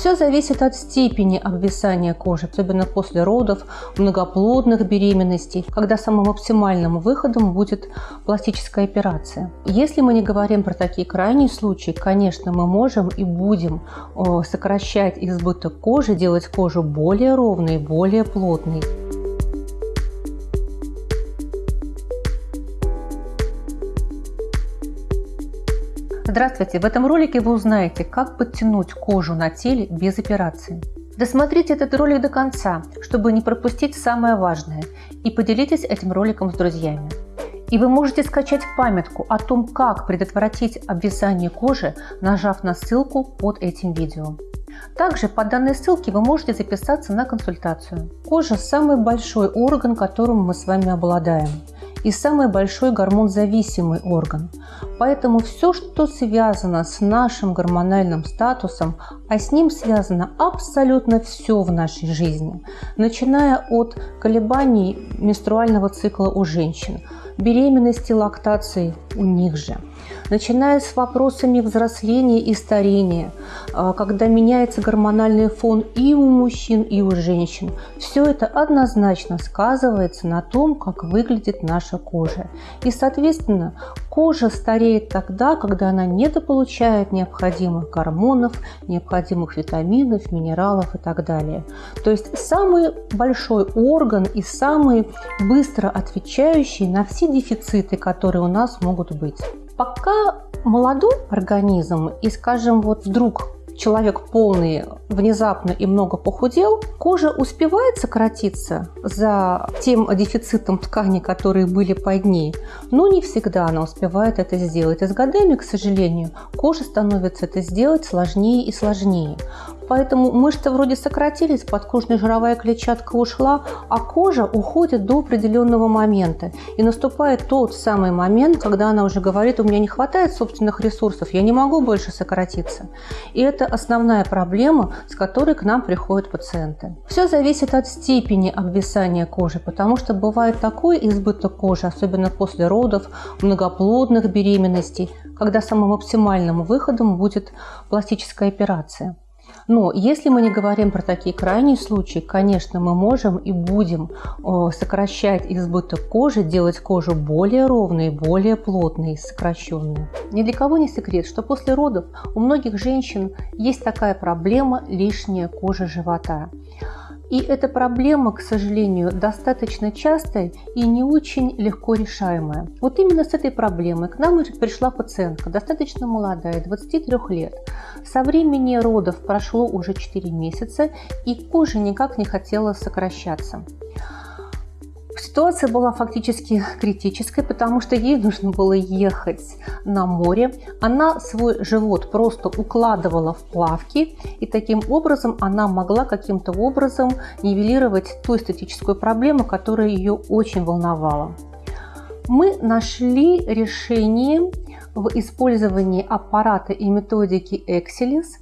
Все зависит от степени обвисания кожи, особенно после родов, многоплодных беременностей, когда самым оптимальным выходом будет пластическая операция. Если мы не говорим про такие крайние случаи, конечно, мы можем и будем сокращать избыток кожи, делать кожу более ровной, более плотной. Здравствуйте! В этом ролике вы узнаете, как подтянуть кожу на теле без операции. Досмотрите этот ролик до конца, чтобы не пропустить самое важное, и поделитесь этим роликом с друзьями. И вы можете скачать памятку о том, как предотвратить обвисание кожи, нажав на ссылку под этим видео. Также по данной ссылке вы можете записаться на консультацию. Кожа – самый большой орган, которым мы с вами обладаем и самый большой гормонзависимый орган. Поэтому все, что связано с нашим гормональным статусом, а с ним связано абсолютно все в нашей жизни, начиная от колебаний менструального цикла у женщин, беременности, лактации у них же – начиная с вопросами взросления и старения, а, когда меняется гормональный фон и у мужчин, и у женщин. Все это однозначно сказывается на том, как выглядит наша кожа. И, соответственно, кожа стареет тогда, когда она недополучает необходимых гормонов, необходимых витаминов, минералов и так далее. То есть самый большой орган и самый быстро отвечающий на все дефициты, которые у нас могут быть. Пока молодой организм и, скажем, вот вдруг человек полный внезапно и много похудел, кожа успевает сократиться за тем дефицитом ткани, которые были под ней, но не всегда она успевает это сделать. И с годами, к сожалению, коже становится это сделать сложнее и сложнее. Поэтому мышцы вроде сократились, подкожная жировая клетчатка ушла, а кожа уходит до определенного момента. И наступает тот самый момент, когда она уже говорит, у меня не хватает собственных ресурсов, я не могу больше сократиться. И это основная проблема, с которой к нам приходят пациенты. Все зависит от степени обвисания кожи, потому что бывает такой избыток кожи, особенно после родов, многоплодных беременностей, когда самым оптимальным выходом будет пластическая операция. Но если мы не говорим про такие крайние случаи, конечно, мы можем и будем сокращать избыток кожи, делать кожу более ровной, более плотной, сокращенной. Ни для кого не секрет, что после родов у многих женщин есть такая проблема – лишняя кожа живота. И эта проблема, к сожалению, достаточно частая и не очень легко решаемая. Вот именно с этой проблемой к нам пришла пациентка, достаточно молодая, 23 лет. Со времени родов прошло уже 4 месяца, и кожа никак не хотела сокращаться. Ситуация была фактически критической, потому что ей нужно было ехать на море. Она свой живот просто укладывала в плавки, и таким образом она могла каким-то образом нивелировать ту эстетическую проблему, которая ее очень волновала. Мы нашли решение в использовании аппарата и методики Excelis –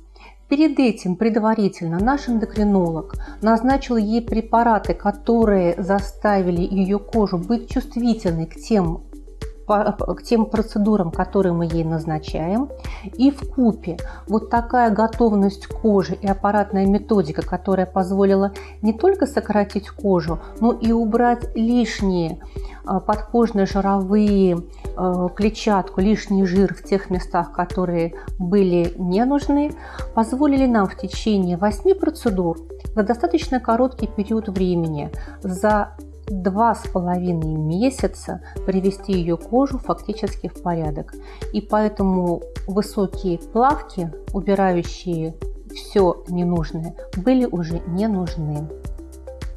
Перед этим предварительно наш эндокринолог назначил ей препараты, которые заставили ее кожу быть чувствительной к тем к тем процедурам, которые мы ей назначаем. И в купе вот такая готовность кожи и аппаратная методика, которая позволила не только сократить кожу, но и убрать лишние а, подкожные жировые клетчатку, лишний жир в тех местах, которые были не нужны, позволили нам в течение 8 процедур за достаточно короткий период времени за два с половиной месяца привести ее кожу фактически в порядок. И поэтому высокие плавки, убирающие все ненужное, были уже не нужны.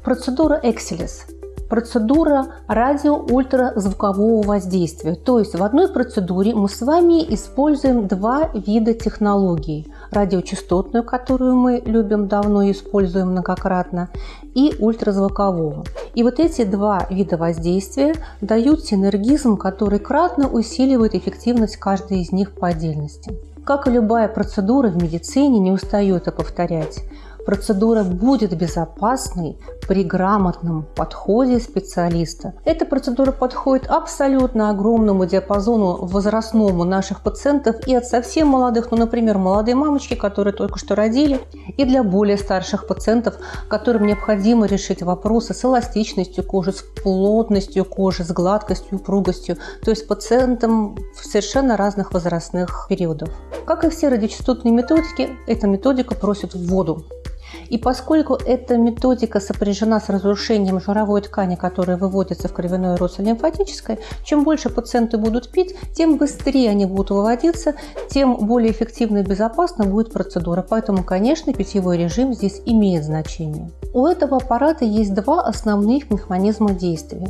Процедура Excelis процедура радио-ультразвукового воздействия. То есть в одной процедуре мы с вами используем два вида технологий. Радиочастотную, которую мы любим давно и используем многократно, и ультразвукового. И вот эти два вида воздействия дают синергизм, который кратно усиливает эффективность каждой из них по отдельности. Как и любая процедура в медицине, не устаю это повторять, процедура будет безопасной при грамотном подходе специалиста. Эта процедура подходит абсолютно огромному диапазону возрастному наших пациентов и от совсем молодых, ну, например, молодые мамочки, которые только что родили, и для более старших пациентов, которым необходимо решить вопросы с эластичностью кожи, с плотностью кожи, с гладкостью, упругостью, то есть пациентам совершенно разных возрастных периодов. Как и все радиочастотные методики, эта методика просит воду. И поскольку эта методика сопряжена с разрушением жировой ткани, которая выводится в кровяное русло лимфатическое, чем больше пациенты будут пить, тем быстрее они будут выводиться, тем более эффективно и безопасно будет процедура. Поэтому, конечно, питьевой режим здесь имеет значение. У этого аппарата есть два основных механизма действия.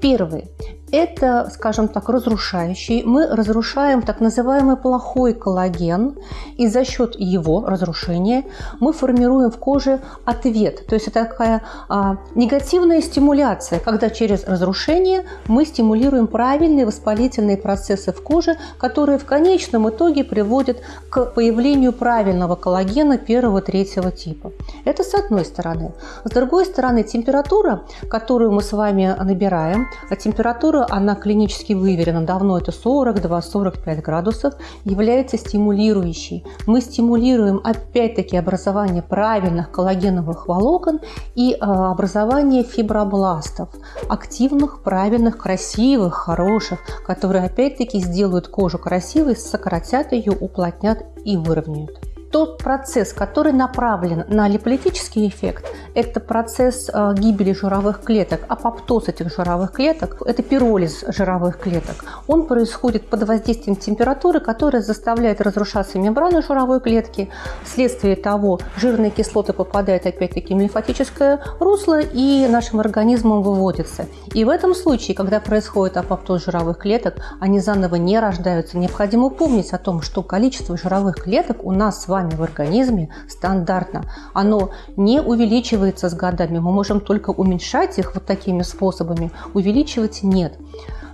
Первый это, скажем так, разрушающий. Мы разрушаем так называемый плохой коллаген, и за счет его разрушения мы формируем в коже ответ. То есть это такая а, негативная стимуляция, когда через разрушение мы стимулируем правильные воспалительные процессы в коже, которые в конечном итоге приводят к появлению правильного коллагена первого-третьего типа. Это с одной стороны. С другой стороны, температура, которую мы с вами набираем, а температура она клинически выверена давно, это 42-45 градусов, является стимулирующей. Мы стимулируем опять-таки образование правильных коллагеновых волокон и а, образование фибробластов, активных, правильных, красивых, хороших, которые опять-таки сделают кожу красивой, сократят ее, уплотнят и выровняют тот процесс, который направлен на липолитический эффект, это процесс э, гибели жировых клеток, апоптоз этих жировых клеток, это пиролиз жировых клеток. Он происходит под воздействием температуры, которая заставляет разрушаться мембраны жировой клетки. Вследствие того жирные кислоты попадают опять-таки в лимфатическое русло и нашим организмом выводятся. И в этом случае, когда происходит апоптоз жировых клеток, они заново не рождаются. Необходимо помнить о том, что количество жировых клеток у нас с вами вами в организме стандартно. Оно не увеличивается с годами. Мы можем только уменьшать их вот такими способами, увеличивать нет.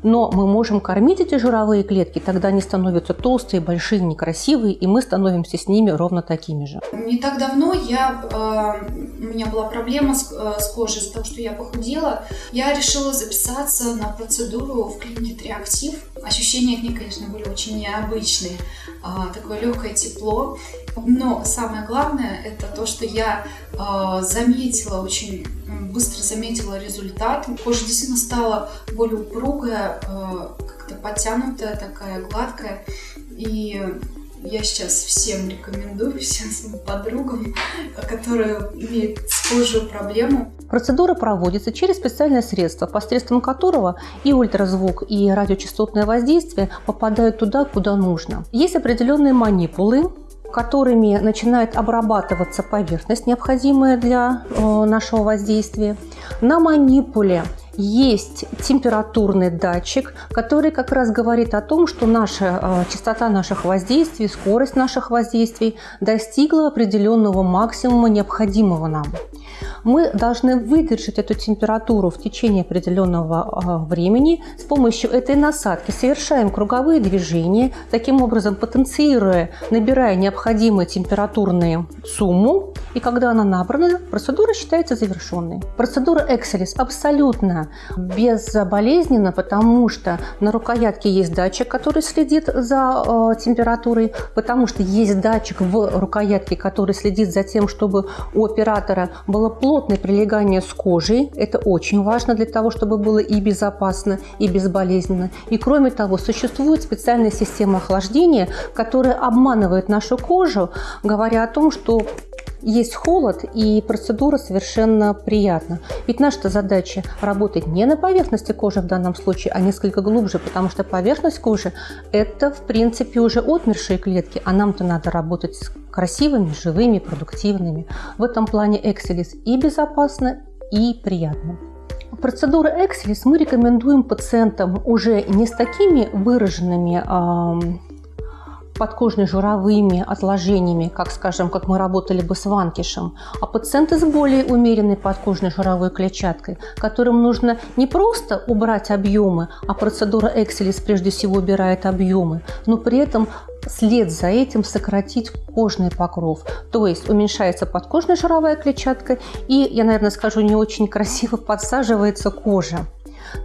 Но мы можем кормить эти жировые клетки, тогда они становятся толстые, большие, некрасивые, и мы становимся с ними ровно такими же. Не так давно я, э, у меня была проблема с, э, с кожей из-за того, что я похудела. Я решила записаться на процедуру в клинике Триактив. Ощущения от них, конечно, были очень необычные. Э, такое легкое тепло. Но самое главное это то, что я э, заметила, очень быстро заметила результат. Кожа действительно стала более упругая, э, как-то подтянутая, такая гладкая. И я сейчас всем рекомендую, всем своим подругам, которые имеют с кожей проблему. Процедура проводится через специальное средство, посредством которого и ультразвук, и радиочастотное воздействие попадают туда, куда нужно. Есть определенные манипулы, которыми начинает обрабатываться поверхность, необходимая для э, нашего воздействия. На манипуле есть температурный датчик, который как раз говорит о том, что наша э, частота наших воздействий, скорость наших воздействий достигла определенного максимума, необходимого нам мы должны выдержать эту температуру в течение определенного а, времени. С помощью этой насадки совершаем круговые движения, таким образом потенцируя, набирая необходимую температурную сумму. И когда она набрана, процедура считается завершенной. Процедура Excelis абсолютно безболезненна, потому что на рукоятке есть датчик, который следит за э, температурой, потому что есть датчик в рукоятке, который следит за тем, чтобы у оператора было плотно плотное прилегание с кожей. Это очень важно для того, чтобы было и безопасно, и безболезненно. И кроме того, существует специальная система охлаждения, которая обманывает нашу кожу, говоря о том, что есть холод и процедура совершенно приятна. Ведь наша задача работать не на поверхности кожи в данном случае, а несколько глубже, потому что поверхность кожи – это, в принципе, уже отмершие клетки, а нам-то надо работать с красивыми, живыми, продуктивными. В этом плане Excelis и безопасно, и приятно. Процедуру Excelis мы рекомендуем пациентам уже не с такими выраженными подкожно-жировыми отложениями, как скажем, как мы работали бы с ванкишем, а пациенты с более умеренной подкожной жировой клетчаткой, которым нужно не просто убрать объемы, а процедура Excelis прежде всего убирает объемы, но при этом след за этим сократить кожный покров. То есть уменьшается подкожная жировая клетчатка и, я, наверное, скажу не очень красиво, подсаживается кожа.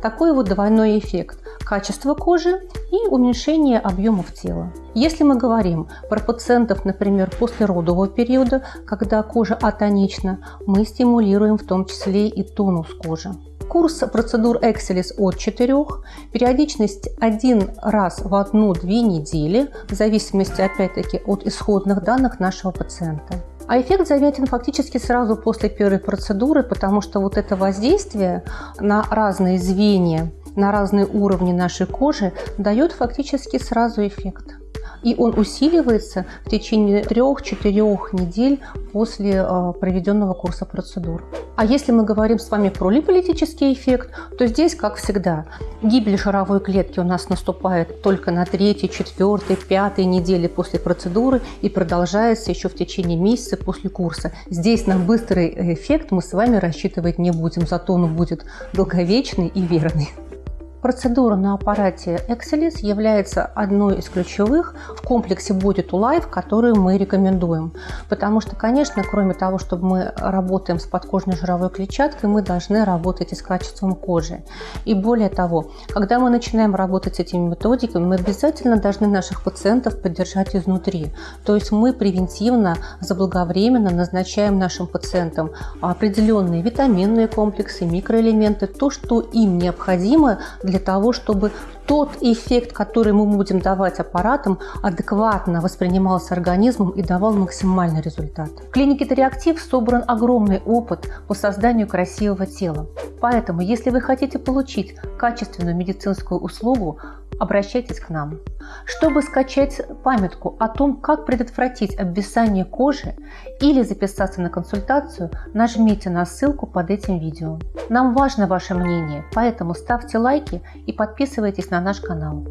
Такой вот двойной эффект – качество кожи и уменьшение объемов тела. Если мы говорим про пациентов, например, после родового периода, когда кожа атонична, мы стимулируем в том числе и тонус кожи. Курс процедур Excelis от 4, периодичность один раз в одну-две недели, в зависимости опять-таки от исходных данных нашего пациента. А эффект заметен фактически сразу после первой процедуры, потому что вот это воздействие на разные звенья, на разные уровни нашей кожи дает фактически сразу эффект и он усиливается в течение 3-4 недель после э, проведенного курса процедур. А если мы говорим с вами про липолитический эффект, то здесь, как всегда, гибель жировой клетки у нас наступает только на 3, 4, 5 неделе после процедуры и продолжается еще в течение месяца после курса. Здесь на быстрый эффект мы с вами рассчитывать не будем, зато он будет долговечный и верный. Процедура на аппарате Excelis является одной из ключевых в комплексе Body to Life, которую мы рекомендуем. Потому что, конечно, кроме того, чтобы мы работаем с подкожной жировой клетчаткой, мы должны работать и с качеством кожи. И более того, когда мы начинаем работать с этими методиками, мы обязательно должны наших пациентов поддержать изнутри. То есть мы превентивно, заблаговременно назначаем нашим пациентам определенные витаминные комплексы, микроэлементы, то, что им необходимо для для того, чтобы тот эффект, который мы будем давать аппаратам, адекватно воспринимался организмом и давал максимальный результат. В клинике Тореактив собран огромный опыт по созданию красивого тела. Поэтому, если вы хотите получить качественную медицинскую услугу, обращайтесь к нам. Чтобы скачать памятку о том, как предотвратить обвисание кожи или записаться на консультацию, нажмите на ссылку под этим видео. Нам важно ваше мнение, поэтому ставьте лайки и подписывайтесь на наш канал.